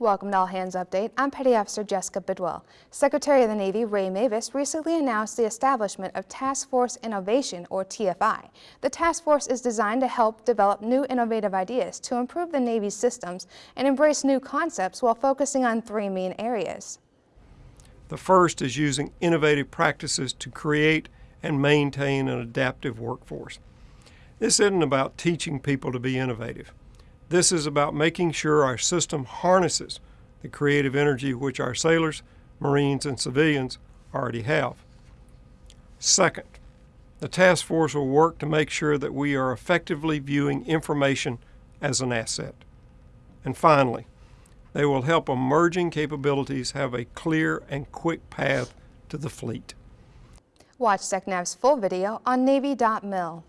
Welcome to All Hands Update. I'm Petty Officer Jessica Bidwell. Secretary of the Navy Ray Mabus recently announced the establishment of Task Force Innovation, or TFI. The task force is designed to help develop new innovative ideas to improve the Navy's systems and embrace new concepts while focusing on three main areas. The first is using innovative practices to create and maintain an adaptive workforce. This isn't about teaching people to be innovative. This is about making sure our system harnesses the creative energy which our sailors, Marines, and civilians already have. Second, the task force will work to make sure that we are effectively viewing information as an asset. And finally, they will help emerging capabilities have a clear and quick path to the fleet. Watch SecNav's full video on Navy.mil.